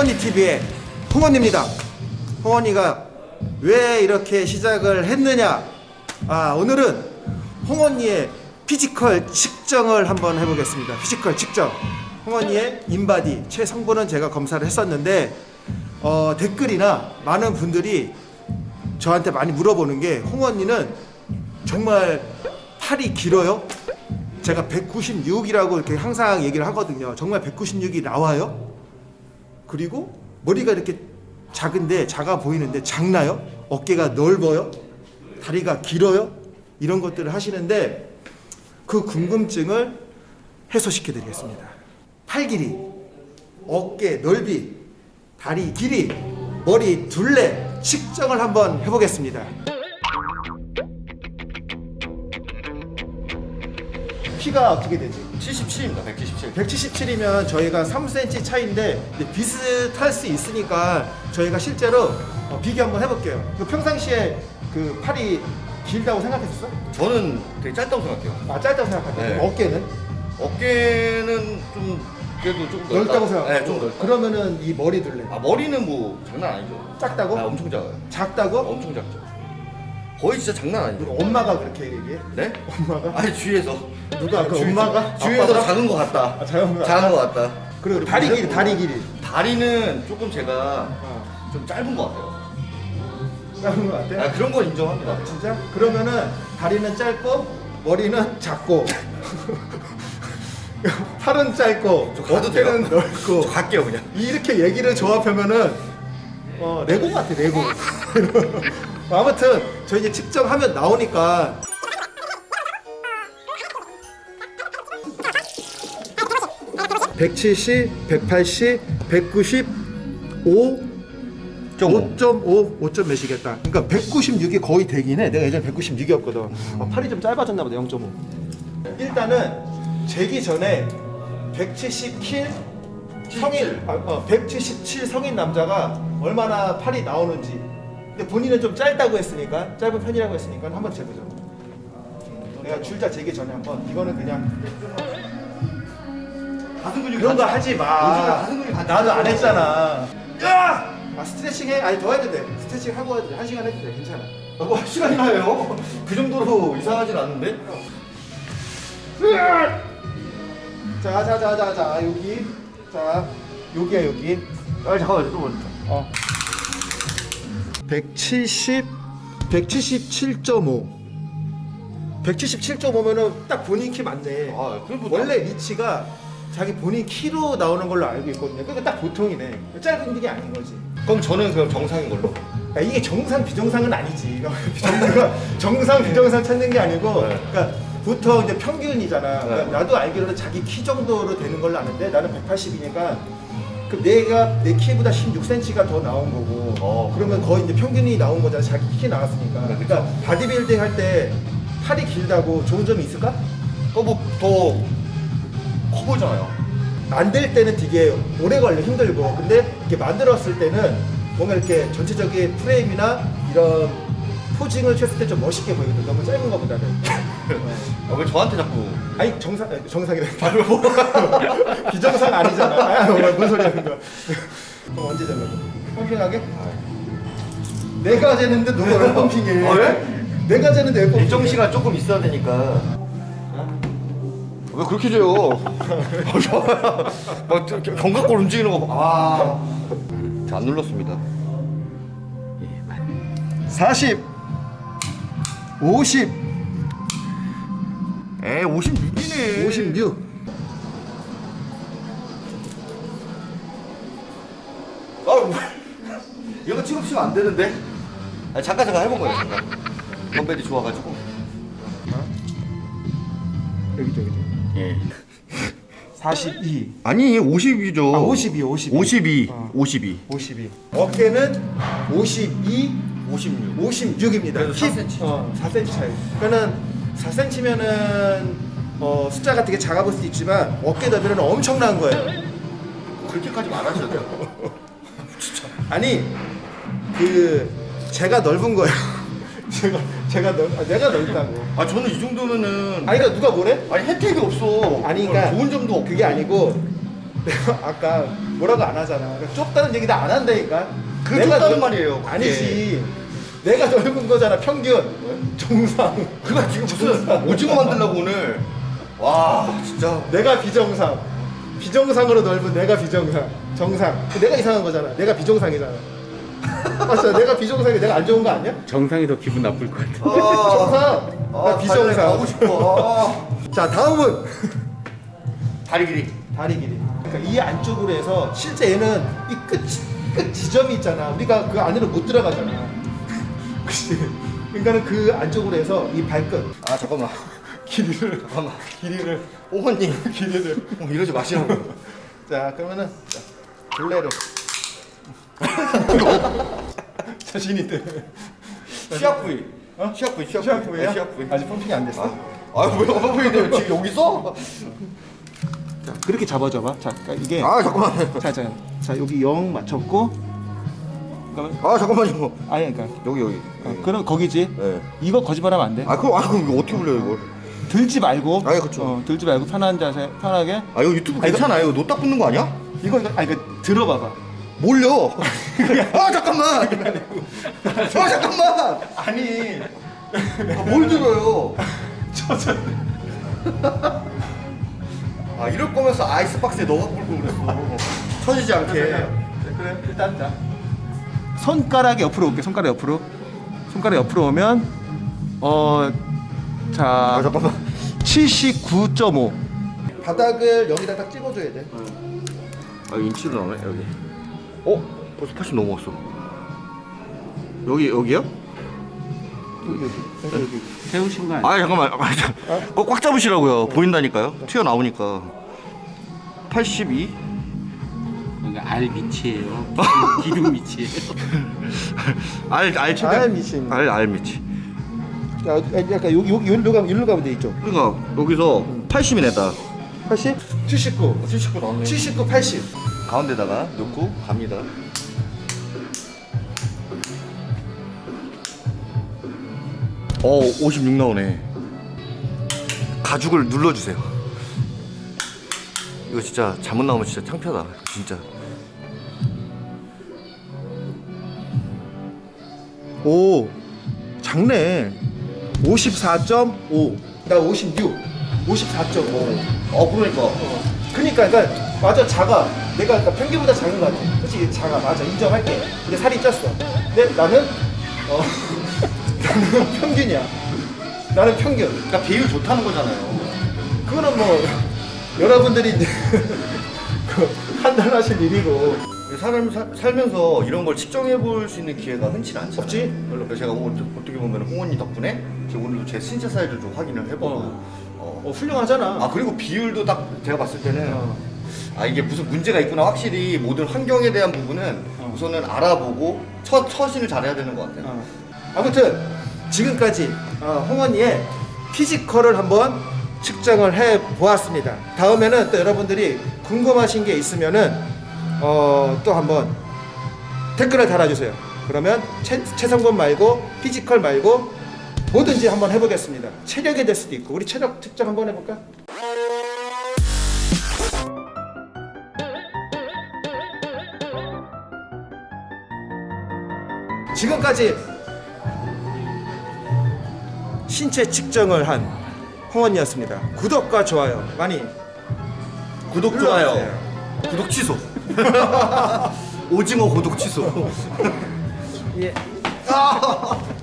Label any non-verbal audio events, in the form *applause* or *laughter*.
홍언니 TV의 홍언니입니다. 홍언니가 왜 이렇게 시작을 했느냐? 아 오늘은 홍언니의 physical 측정을 한번 해보겠습니다. physical 측정. 홍언니의 인바디 체성분은 제가 검사를 했었는데 어, 댓글이나 많은 분들이 저한테 많이 물어보는 게 홍언니는 정말 팔이 길어요? 제가 196이라고 이렇게 항상 얘기를 하거든요. 정말 196이 나와요? 그리고 머리가 이렇게 작은데 작아 보이는데 작나요? 어깨가 넓어요? 다리가 길어요? 이런 것들을 하시는데 그 궁금증을 해소시켜 드리겠습니다. 팔 길이, 어깨 넓이, 다리 길이, 머리 둘레 측정을 한번 해보겠습니다. 키가 어떻게 되지? 77입니다. 177. 177이면 저희가 3cm 차이인데 비슷할 수 있으니까 저희가 실제로 어, 비교 한번 해볼게요. 그 평상시에 그 팔이 길다고 생각했었어? 저는 되게 짧다고 생각해요. 아 짧다고 생각할게. 네. 어깨는 어깨는 좀 그래도 좀 넓다. 넓다고 생각하고. 네, 좀 넓다. 그러면은 이 머리 둘레 아 머리는 뭐 장난 아니죠. 작다고? 아, 엄청 작아요. 작다고? 엄청 작죠. 거의 진짜 장난 아니죠. 엄마가 그렇게 얘기해? 네? 엄마가? 아니 주위에서 누가 그 주위- 엄마가? 주위에서 아빠가? 작은 것 같다. 아, 작은 것 작은 것 같다. 그리고 다리 길이 다리 길이 다리는 조금 제가 어. 좀 짧은 것 같아요. 작은 것 같아? 아 그런 건 인정합니다. 진짜? 그러면은 다리는 짧고 머리는 작고 *laughs* 팔은 짧고? 어깨는 넓고 저 갈게요 그냥. 이렇게 얘기를 조합하면은 어, 레고 같아 레고 *laughs* 아무튼 저 이제 측정하면 나오니까 (170) (180) (190) (5) 5.5, 5점 몇이겠다. 그러니까 196이 거의 되긴 해. 내가 예전에 196이었거든. 어, 팔이 좀 짧아졌나 보다, 0.5. 일단은 재기 전에 170킬 성인, 아, 어, 177 성인 남자가 얼마나 팔이 나오는지. 근데 본인은 좀 짧다고 했으니까, 짧은 편이라고 했으니까 한번 재보자. 내가 줄자 재기 전에 한번. 이거는 그냥 가슴 근육 그런 거 하지 마. 나도 안. 했잖아. 야! 아 스트레칭 해? 아니 더 해도 돼. 스트레칭 하고 해도 돼. 한 시간 해도 돼. 괜찮아. 뭐 시간이나 해요? 그 정도로 이상하진 않은데? 자, 자, 자, 자, 자, 여기. 자, 여기야 여기. 아 잠깐만 좀 어. 170, 177.5. 177.5면은 딱 본인 키 맞네. 아, 뭐 원래 위치가 자기 본인 키로 나오는 걸로 알고 있거든요. 그러니까 딱 보통이네. 짧은 게 아닌 거지. 그럼 저는 그럼 정상인 걸로. 야, 이게 정상 비정상은 아니지. *laughs* 정상, 정상 비정상 찾는 게 아니고, 네. 그러니까 보통 이제 평균이잖아. 그러니까 네. 나도 알기로는 자기 키 정도로 되는 걸로 아는데 나는 180이니까 그 내가 내 키보다 16cm가 더 나온 거고, 어. 그러면 거의 이제 평균이 나온 거잖아. 자기 키 나왔으니까. 네, 그러니까 바디빌딩 할 때 팔이 길다고 좋은 점이 있을까? 그뭐더 커 보이잖아요. 만들 때는 되게 오래 걸려 힘들고 근데 이렇게 만들었을 때는 뭔가 이렇게 전체적인 프레임이나 이런 posing을 쳤을 때 좀 멋있게 보이거든 너무 짧은 것보다는 *laughs* 어. 아, 왜 저한테 자꾸 아니 정상 정상이래 *laughs* 비정상 아니잖아 아 뭔 소리 하는 거야 그럼 언제 잡는 펌핑하게? 내가 재는데 누가 *laughs* 왜 펌핑해 아, 왜? 내가 재는데 왜 펌핑해 일정 시간 조금 있어야 되니까. 왜 그렇게 줘요? *laughs* 막 견갑골 움직이는 거 봐. 아. 자안 눌렀습니다. 40 50 에 56이네. 56 아, 이거 지금 치면 안 되는데. 아, 잠깐 잠깐 해본 거예요. 잠깐. 덤벨이 좋아가지고. 여기 저기 예. 42 아니 50이죠. 아, 52, 52. 52. 어. 52. 52 어깨는 52 56. 56입니다 그래도 4cm. 어, 4cm 차이 그러니까는 4cm면은 어, 숫자가 되게 작아 보일 수 있지만 어깨 너비는 엄청난 거예요 그렇게까지 말하셔도 돼요. *laughs* 아니 그 제가 넓은 거예요 *laughs* 제가 제가 넓 아, 내가 넓다고 아 저는 이 정도면은 아니 그러니까 누가 뭐래? 아니 혜택이 없어. 아니 그러니까 좋은 점도 없고. 그게 아니고 내가 아까 뭐라고 안 하잖아. 그러니까 좁다는 얘기 나 안 한다니까. 그 내가 좁다는 넓- 말이에요, 그게. 아니지. 내가 넓은 거잖아. 평균. 정상. 그가 지금 무슨 오징어 만들려고 오늘 와 진짜 내가 비정상. 비정상으로 넓은 내가 비정상. 정상. 내가 이상한 거잖아. 내가 비정상이잖아. 맞아. 내가 비정상이 내가 안 좋은 거 아니야? 정상이 더 기분 나쁠 것 같아. 정상. 나 비정상. 가고 싶어 자 다음은 아, 다리 길이 다리 길이. 그러니까 이 안쪽으로 해서 실제 얘는 이 끝, 끝 지점이 있잖아. 우리가 그 안으로 못 들어가잖아. *laughs* 그치? 그러니까는 그 안쪽으로 해서 이 발끝 아 잠깐만 길이를 잠깐만 길이를 어머님 길이를. 어, 이러지 마시라고 자 그러면은 자, 둘레를 자신 있대. 시합 부위 어? 시합 부위 시합 시합 부위 시합 부위 아직 펌핑이 안 됐어? 아 뭐야 어머님 지금 여기 있어? 자 그렇게 잡아줘봐. 자 그러니까 이게 아 잠깐만 자, 자, 자 여기 0 맞췄고 그러면 아 잠깐만요 아니 그러니까 여기 여기 어, 그럼 거기지. 네. 이거 거짓말하면 안 돼. 아 그럼 아 그럼 이거 어떻게 불려요 이걸 들지 말고. 아니, 그쵸. 어, 들지 말고 편한 자세, 편하게. 아 이거 유튜브 괜찮아요 이거 노딱 붙는 거 아니야? 이거 이거 아니 그 들어봐봐. 몰려. 아 잠깐만. 아 잠깐만. 아니. 아, 뭘 들어요? 아 이럴 거면서 아이스박스에 넣어 갖고 올 그랬어 터지지 않게. 그래. 일단 자 손가락이 옆으로 올게 손가락 옆으로. 손가락 옆으로 오면 아 어자 잠깐만. 79.5 바닥을 여기다 딱 찍어줘야 돼. 아 인치로 나오네 여기 어? 벌써 80 넘어갔어. 여기 여기요? 여기 여기. 여기 세우신 거 아니야? 아 잠깐만. 아, 자, 그거 꽉 잡으시라고요. 보인다니까요. 튀어나오니까. 82 그러니까 알 밑이에요. 기둥 밑이에요. *laughs* 알, 알 최대 알 밑이 있네. 알, 알 밑이. 자 약간 여기 여기 여기로 가면 일로 가면 돼 이쪽. 그러니까 여기서 80이 냈다. 80 79 79 나왔네. 79 80 가운데다가 넣고 갑니다 어, 56 나오네. 가죽을 눌러주세요. 이거 진짜 잘못 나오면 진짜 창피하다. 진짜. 오 작네 54.5 나 56 54.5 어, 그러니까. 그니까 그러니까 맞아 작아 내가 그러니까 평균보다 작은 것 같아 솔직히 작아 맞아 인정할게 근데 살이 쪘어 근데 나는 어 *laughs* 나는 평균이야 나는 평균 그러니까 비율 좋다는 거잖아요. 그거는 뭐 여러분들이 *laughs* 그 판단하실 일이고 사람 사- 살면서 이런 걸 측정해 볼 수 있는 기회가 흔치 않잖아요. 없지? 그래서 제가 어떻게 보면 홍원님 덕분에 제가 오늘도 제 신체 사이즈를 좀 확인을 해보고. 어. 어. 어 훌륭하잖아 아 그리고 비율도 딱 제가 봤을 때는 어. 아 이게 무슨 문제가 있구나 확실히 모든 환경에 대한 부분은 어. 우선은 알아보고 처, 처신을 잘해야 되는 것 같아요. 어. 아무튼 지금까지 어, 홍언니의 physical을 한번 측정을 해 보았습니다. 다음에는 또 여러분들이 궁금하신 게 있으면은 어, 또 한번 댓글을 달아주세요. 그러면 체, 체성분 말고 physical 말고 뭐든지 한번 해보겠습니다. 체력이 될 수도 있고 우리 체력 측정 한번 해볼까? 지금까지 신체 측정을 한 홍원이었습니다. 구독과 좋아요 많이 구독. 좋아요. 구독 취소. *laughs* 오징어 구독 취소. *laughs* 예. 아! *laughs*